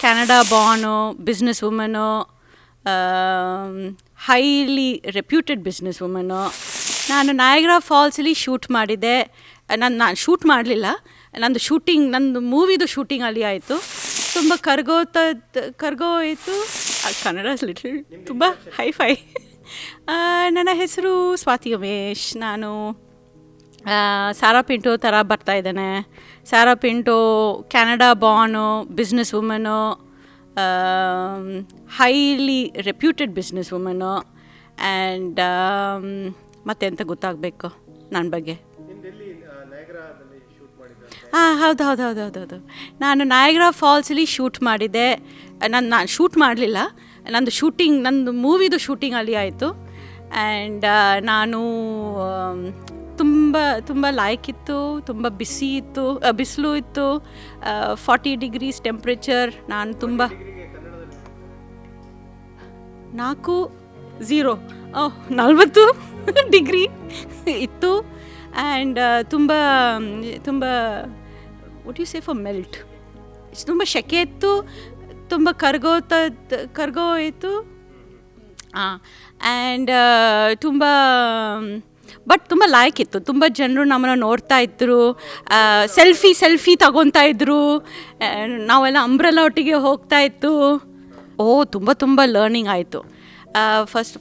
Canada Bhanu business woman highly reputed business woman ನಾನು Niagara ಫಾಲ್ಸಲ್ಲಿ shoot ಮಾಡಿದೆ ನಾನು ನಾನು ಶೂಟ್ ಮಾಡಲಿಲ್ಲ. ನಂದು ಶೂಟಿಂಗ್ ನಂದು ಮೂವಿದು ಶೂಟಿಂಗ್ ಅಲ್ಲಿ ಆಯಿತು. ತುಂಬ ಕರ್ಗೋತ ಕರ್ಗೋಯಿತು ಆ, ಕನ್ನಡ ಲಿಟಲ್ ತುಂಬ ಹೈ ಫೈ ನನ್ನ ಹೆಸರು ಸ್ವಾತಿ ಉಮೇಶ್. ನಾನು ಸಾರಾ ಪಿಂಟು ಥರ ಬರ್ತಾ ಇದ್ದಾನೆ. Sara Pintu Canada Bhanu business women highly reputed business women and ಮತ್ತೆಂತ ಗೊತ್ತಾಗಬೇಕು ನನ್ನ ಬಗ್ಗೆ. ಹಾಂ ಹೌದು ಹೌದು ಹೌದು ಹೌದು ಹೌದು. ನಾನು ನಾಯಗ್ರಾ ಫಾಲ್ಸಲ್ಲಿ ಶೂಟ್ ಮಾಡಿದ್ದೆ. ನಾನು ನಾನು ಶೂಟ್ ಮಾಡಲಿಲ್ಲ. ನಂದು ಶೂಟಿಂಗ್ ನಂದು ಮೂವಿದು ಶೂಟಿಂಗ್ ಅಲ್ಲಿ ಆಯಿತು. ಆ್ಯಂಡ್ ನಾನು ತುಂಬ ತುಂಬ ಲಾಯ್ಕ್ ಇತ್ತು ತುಂಬ ಬಿಸಿ ಇತ್ತು ಬಿಸಿಲು ಇತ್ತು ಫಾರ್ಟಿ ಡಿಗ್ರೀಸ್ ಟೆಂಪ್ರೇಚರ್ ನಾನು ತುಂಬ ನಾಲ್ಕು ಝೀರೋ ನಲ್ವತ್ತು ಡಿಗ್ರಿ ಇತ್ತು ಆ್ಯಂಡ್ ತುಂಬ ತುಂಬ what you say for melt ತುಂಬ ಸೆಕೆ ಇತ್ತು ತುಂಬ ಕರ್ಗೋತ ಕರ್ಗೋ ಇತ್ತು ಹಾಂ ಆ್ಯಂಡ್ ತುಂಬ ಬಟ್ ತುಂಬ ಲಾಯ್ಕ್ ಇತ್ತು. ತುಂಬ ಜನರು ನಮ್ಮನ್ನು ನೋಡ್ತಾ ಇದ್ದರು ಸೆಲ್ಫಿ ಸೆಲ್ಫಿ ತಗೊತಾ ಇದ್ದರು ನಾವೆಲ್ಲ ಅಂಬ್ರೆಲ್ಲ ಒಟ್ಟಿಗೆ ಹೋಗ್ತಾ ಇತ್ತು. ಓ, ತುಂಬ ತುಂಬ ಲರ್ನಿಂಗ್ ಆಯಿತು. ಫಸ್ಟ್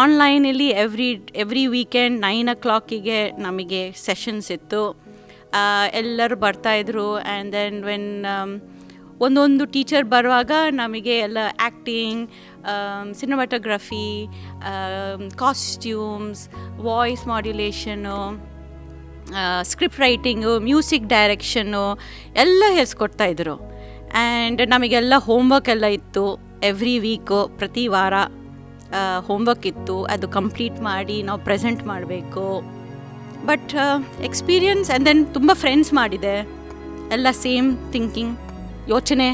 ಆನ್ಲೈನಲ್ಲಿ every every weekend nine o ಕ್ಲಾಕಿಗೆ ನಮಗೆ ಸೆಷನ್ಸ್ ಇತ್ತು. ಎಲ್ಲರೂ ಬರ್ತಾಯಿದ್ರು ಆ್ಯಂಡ್ ದೆನ್ ವೆನ್ ಒಂದೊಂದು ಟೀಚರ್ ಬರುವಾಗ ನಮಗೆ ಎಲ್ಲ acting cinematography costumes, voice modulation script writing, music direction ಎಲ್ಲ ಹೇಳ್ಸ್ಕೊಡ್ತಾಯಿದ್ರು ಆ್ಯಂಡ್ ನಮಗೆಲ್ಲ ಹೋಮ್ವರ್ಕ್ ಎಲ್ಲ ಇತ್ತು. ಎವ್ರಿ ವೀಕು, ಪ್ರತಿ ವಾರ ಹೋಮ್ವರ್ಕ್ ಇತ್ತು. ಅದು ಕಂಪ್ಲೀಟ್ ಮಾಡಿ ನಾವು ಪ್ರೆಸೆಂಟ್ ಮಾಡಬೇಕು. ಬಟ್ ಎಕ್ಸ್ಪೀರಿಯನ್ಸ್, ಆ್ಯಂಡ್ ದೆನ್ ತುಂಬ ಫ್ರೆಂಡ್ಸ್ ಮಾಡಿದೆ. ಎಲ್ಲ ಸೇಮ್ ಥಿಂಕಿಂಗ್. ಯೋಚನೆ.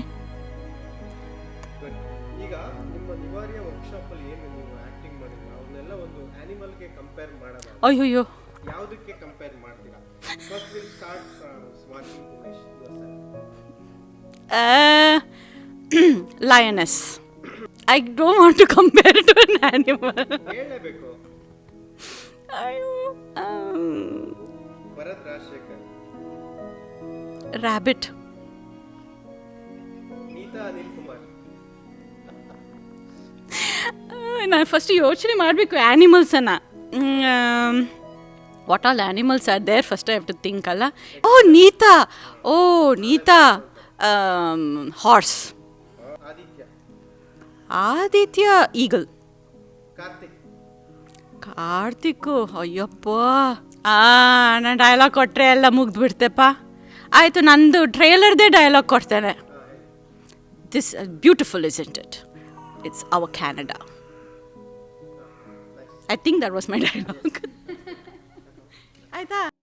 Umesh lioness I don't want to compare to an animal ಹೇಳಲೇಬೇಕು. ಅನಿಲ್ ಕುಮಾರ್. ನಾನು ಫಸ್ಟ್ ಯೋಚನೆ ಮಾಡಬೇಕು ಆ್ಯನಿಮಲ್ಸನ್ನು what all animals are there first I have to think ಅಲ್ಲ. ಓ ನೀತಾ! ಓ ನೀತಾ! ಹಾರ್ಸ್ ಆದಿತ್ಯ. ಈಗಲ್ ಕಾರ್ತಿಕ್. ಕಾರ್ತಿಕ್ಕು ಅಯ್ಯಪ್ಪ! ಆ ನಾನು ಡೈಲಾಗ್ ಕೊಟ್ಟರೆ ಎಲ್ಲ ಮುಗ್ದು ಬಿಡ್ತೆಪ್ಪ ಆಯಿತು ನಂದು ಟ್ರೇಲರ್ದೇ ಡೈಲಾಗ್ ಕೊಡ್ತೇನೆ. This is beautiful, isn't it? It's our Canada. I think that was my dialogue. I thought.